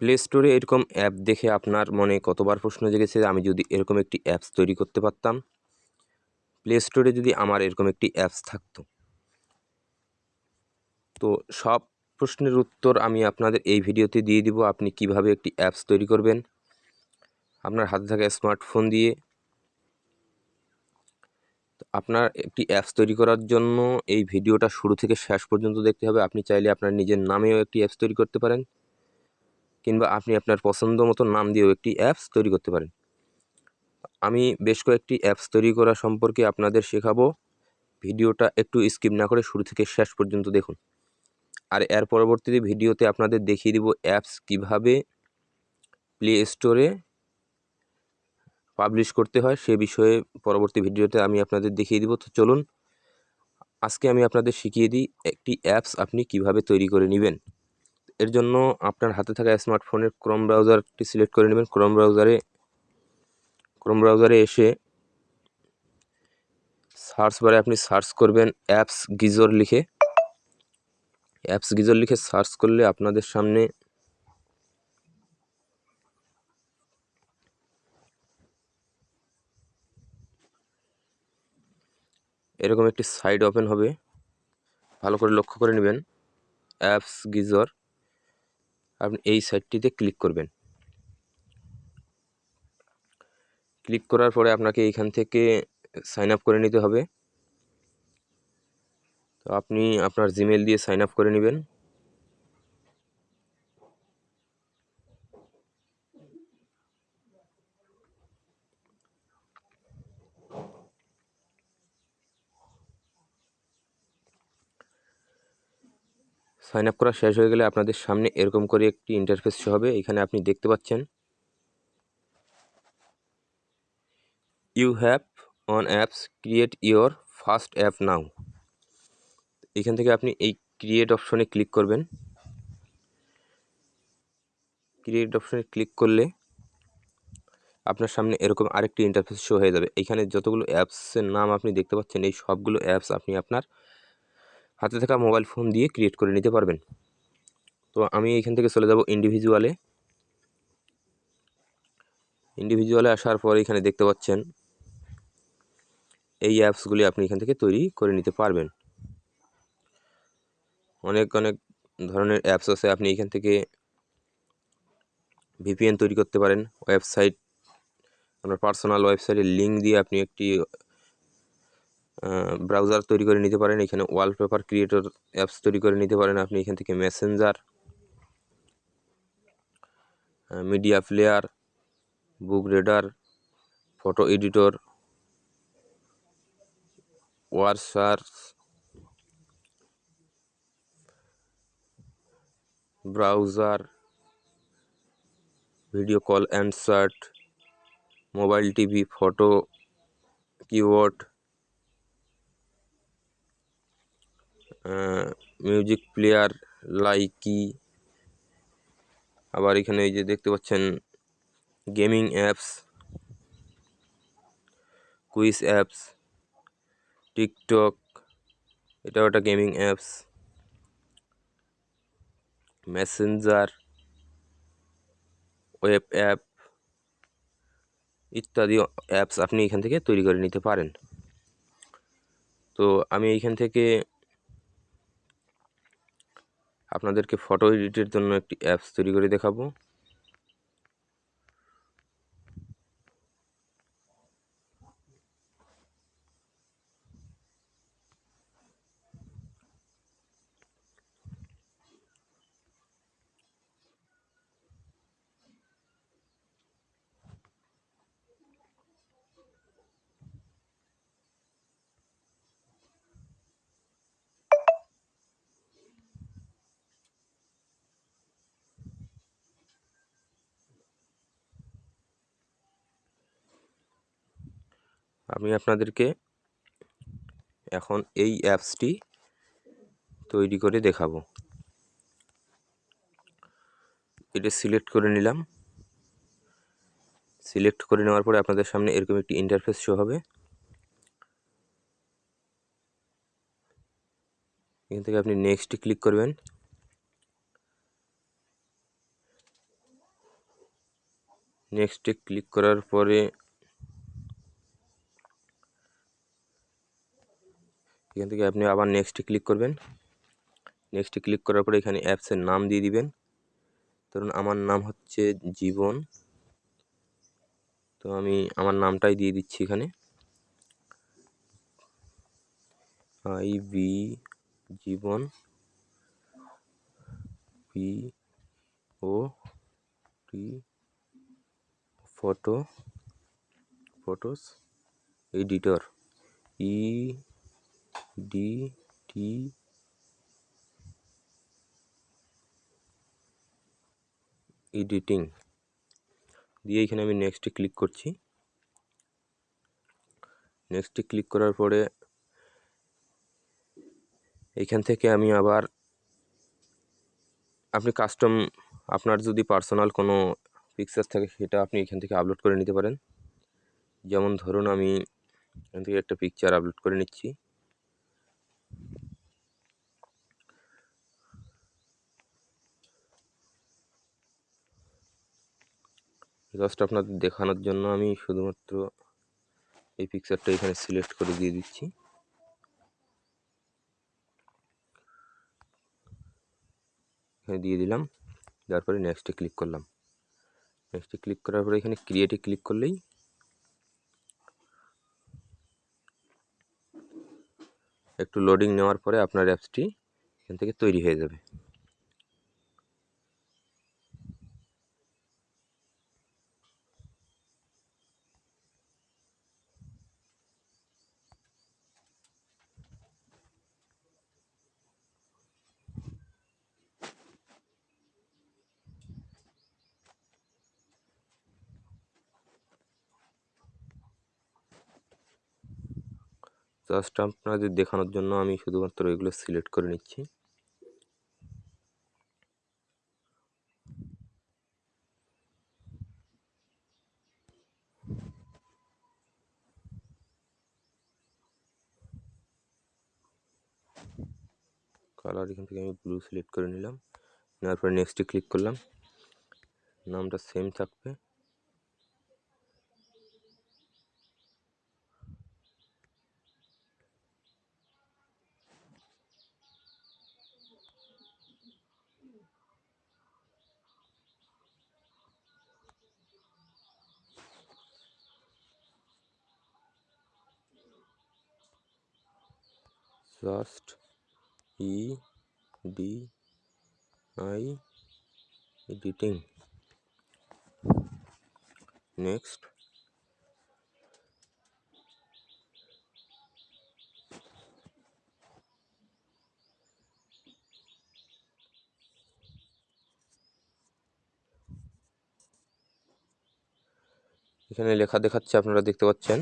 Play স্টোরে এরকম app দেখে আপনার মনে কতবার প্রশ্ন জেগেছে আমি যদি এরকম একটি অ্যাপস তৈরি করতে পারতাম? প্লে স্টোরে যদি আমার এরকম একটি অ্যাপস থাকতো। তো সব প্রশ্নের উত্তর আমি আপনাদের এই ভিডিওতে দিয়ে দিব আপনি কীভাবে একটি অ্যাপস তৈরি করবেন। আপনার হাতে থাকা স্মার্টফোন দিয়ে। আপনার একটি অ্যাপস তৈরি করার জন্য এই ভিডিওটা শুরু থেকে শেষ পর্যন্ত দেখতে হবে। আপনি চাইলে আপনার নিজের নামেও একটি অ্যাপস তৈরি করতে পারেন। কিংবা আপনি আপনার পছন্দ মতো নাম দিয়েও একটি অ্যাপস তৈরি করতে পারেন। আমি বেশ কয়েকটি অ্যাপস তৈরি করা সম্পর্কে আপনাদের শেখাবো। ভিডিওটা একটু স্কিপ না করে শুরু থেকে শেষ পর্যন্ত দেখুন। আর এর পরবর্তীতে ভিডিওতে আপনাদের দেখিয়ে দিব অ্যাপস কীভাবে প্লে স্টোরে পাবলিশ করতে হয়, সে বিষয়ে পরবর্তী ভিডিওতে আমি আপনাদের দেখিয়ে দিব। তো চলুন, আজকে আমি আপনাদের শিখিয়ে দিই একটি অ্যাপস আপনি কীভাবে তৈরি করে নেবেন। এর জন্য আপনার হাতে থাকা স্মার্টফোনের ক্রোম ব্রাউজারটি সিলেক্ট করে নেবেন। ক্রোম ব্রাউজারে ক্রোম ব্রাউজারে এসে সার্চ বারে আপনি সার্চ করবেন অ্যাপস গিজর লিখে। অ্যাপস গিজর লিখে সার্চ করলে আপনাদের সামনে এরকম একটি সাইট ওপেন হবে। ভালো করে লক্ষ্য করে নেবেন। অ্যাপস গিজর আপনি এই সাইটটিতে ক্লিক করবেন। ক্লিক করার পরে আপনাকে এইখান থেকে সাইন আপ করে নিতে হবে। তো আপনি আপনার জিমেল দিয়ে সাইন আপ করে নেবেন। সাইন আপ করা শেষ হয়ে গেলে আপনাদের সামনে এরকম করে একটি ইন্টারফেস হবে। এখানে আপনি দেখতে পাচ্ছেন you have on apps create your first app now এখান থেকে আপনি এই ক্রিয়েট অপশনে ক্লিক করবেন। ক্রিয়েট অপশনে ক্লিক করলে আপনার সামনে এরকম আরেকটি ইন্টারফেস শো হয়ে যাবে। এখানে যতগুলো অ্যাপসের নাম আপনি দেখতে পাচ্ছেন, এই সবগুলো অ্যাপস আপনি আপনার হাতে থাকা মোবাইল ফোন দিয়ে ক্রিয়েট করে নিতে পারবেন। তো আমি এখান থেকে চলে যাব ইন্ডিভিজুয়ালে ইন্ডিভিজুয়ালে আসার পর এখানে দেখতে পাচ্ছেন, এই অ্যাপসগুলি আপনি এখান থেকে তৈরি করে নিতে পারবেন। অনেক অনেক ধরনের অ্যাপস আছে, আপনি এখান থেকে ভিপিএন তৈরি করতে পারেন। ওয়েবসাইট আপনার পার্সোনাল ওয়েবসাইটের লিঙ্ক দিয়ে আপনি একটি ব্রাউজার তৈরি করে নিতে পারেন। এখানে ওয়ালপেপার ক্রিয়েটর অ্যাপস তৈরি করে নিতে পারেন আপনি। এখান থেকে messenger media player book reader photo editor ওয়ারসার browser video call অ্যান্সার্ট mobile TV photo keyboard music player Likee. আবার এখানে এই যে দেখতে পাচ্ছেন gaming apps quiz apps TikTok এটাও একটা gaming apps messenger web app ইত্যাদি অ্যাপস আপনি এখান থেকে তৈরি করে নিতে পারেন। তো আমি এইখান থেকে আপনাদেরকে ফটো এডিটের জন্য একটি অ্যাপস তৈরি করে দেখাবো। আমি আপনাদেরকে এখন এই অ্যাপসটি তৈরি করে দেখাবো। এটা সিলেক্ট করে নিলাম। সিলেক্ট করে নেওয়ার পরে আপনাদের সামনে এরকম একটি ইন্টারফেস শো হবে। এখান থেকে আপনি নেক্সট ক্লিক করবেন। নেক্সটে ক্লিক করার পরে এখান থেকে আপনি আবার নেক্সটে ক্লিক করবেন। নেক্সটে ক্লিক করার পরে এখানে অ্যাপসের নাম দিয়ে দিবেন। ধরুন আমার নাম হচ্ছে জীবন। তো আমি আমার নামটাই দিয়ে দিচ্ছি এখানে। I B Jibon. P O T photo photos editor E D T editing দিয়ে এখানে আমি নেক্সটে ক্লিক করছি। নেক্সটে ক্লিক করার পরে এখান থেকে আমি আবার আপনি কাস্টম আপনার যদি পার্সোনাল কোনো পিকচার থাকে সেটা আপনি এখান থেকে আপলোড করে নিতে পারেন। যেমন ধরুন আমি এখান থেকে একটা পিকচার আপলোড করে নিচ্ছি। জাস্ট আপনাদের দেখানোর জন্য আমি শুধুমাত্র এই পিকচারটা এখানে সিলেক্ট করে দিয়ে দিচ্ছি। এখানে দিয়ে দিলাম, তারপরে নেক্সটে ক্লিক করলাম। নেক্সটে ক্লিক করার পরে এখানে ক্রিয়েটে ক্লিক করলেই একটু লোডিং নেওয়ার পরে আপনার অ্যাপসটি এখান থেকে তৈরি হয়ে যাবে। জাস্ট আপনাদের দেখানোর জন্য আমি শুধুমাত্র এগুলো সিলেক্ট করে নিচ্ছি। কালার এখান থেকে আমি ব্লু সিলেক্ট করে নিলাম। নেওয়ার পরে নেক্সটে ক্লিক করলাম। নামটা সেম থাকবে। Just E D I editing. Next. এখানে লেখা দেখাচ্ছে আপনারা দেখতে পাচ্ছেন।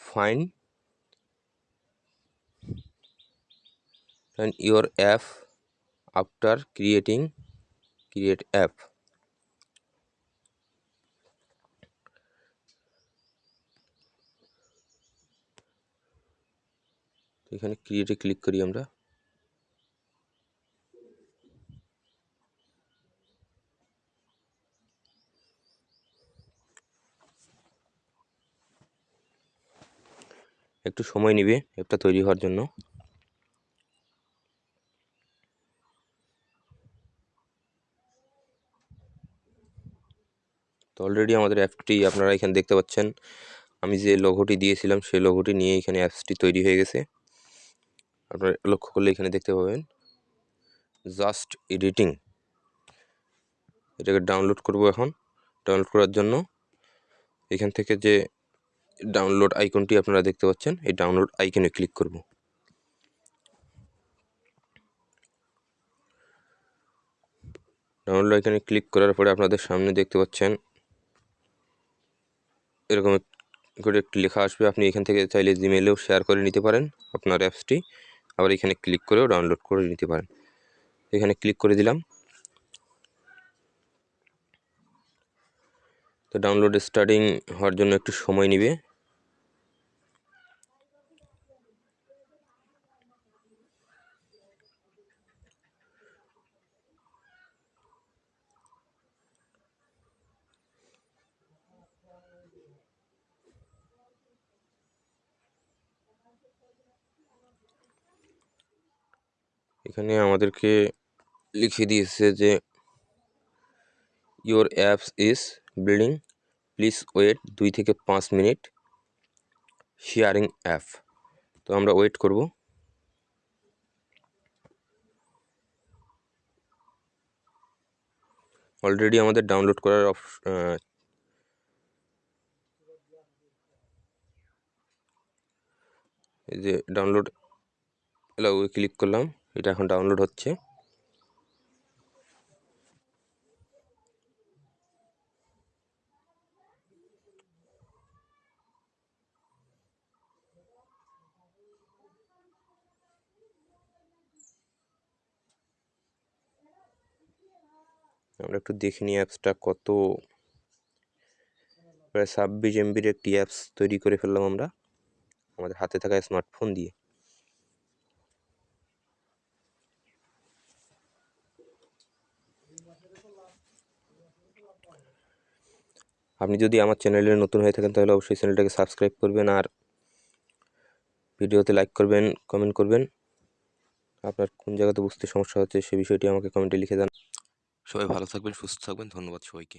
Fine and your app after creating, create app এখানে ক্রিয়েটে ক্লিক করি আমরা। একটু সময় নেবে অ্যাপটা তৈরি হওয়ার জন্য। তো অলরেডি আমাদের অ্যাপটি আপনারা এখানে দেখতে পাচ্ছেন। আমি যে লোগোটি দিয়েছিলাম, সেই লোগোটি নিয়ে এখানে অ্যাপসটি তৈরি হয়ে গেছে। আপনারা লক্ষ্য করলে এখানে দেখতে পাবেন। জাস্ট এডিটিং এটাকে ডাউনলোড করব এখন। ডাউনলোড করার জন্য এখান থেকে যে ডাউনলোড আইকনটি আপনারা দেখতে পাচ্ছেন, এই ডাউনলোড আইকনে ক্লিক করব। ডাউনলোড আইকনে ক্লিক করার পরে আপনাদের সামনে দেখতে পাচ্ছেন এরকম করে একটি লেখা আসবে। আপনি এখান থেকে চাইলে জিমেলেও শেয়ার করে নিতে পারেন আপনার অ্যাপসটি আবার এখানে ক্লিক করেও ডাউনলোড করে নিতে পারেন। এখানে ক্লিক করে দিলাম। তো ডাউনলোড স্টার্টিং হওয়ার জন্য একটু সময় নেবে। এখানে আমাদেরকে লিখে দিয়েছে যে your apps is building please wait দুই থেকে পাঁচ মিনিট শেয়ারিং অ্যাপ তো আমরা ওয়েট করব। অলরেডি আমাদের ডাউনলোড করার এই যে ডাউনলোড এলাও ক্লিক করলাম। এটা এখন ডাউনলোড হচ্ছে। আমরা একটু দেখে নিই অ্যাপসটা কত। প্রায় ছাব্বিশ এমবির একটি অ্যাপস তৈরি করে ফেললাম আমরা। আমাদের হাতে থাকা স্মার্টফোন দিয়ে। আপনি যদি আমার চ্যানেলে নতুন হয়ে থাকেন, তাহলে অবশ্যই চ্যানেলটাকে সাবস্ক্রাইব করবেন আর ভিডিওতে লাইক করবেন, কমেন্ট করবেন। আপনার কোন জায়গাতে বুঝতে সমস্যা হচ্ছে সে বিষয়টি আমাকে কমেন্টে লিখে দেন সবাই ভালো থাকবেন, সুস্থ থাকবেন। ধন্যবাদ সবাইকে।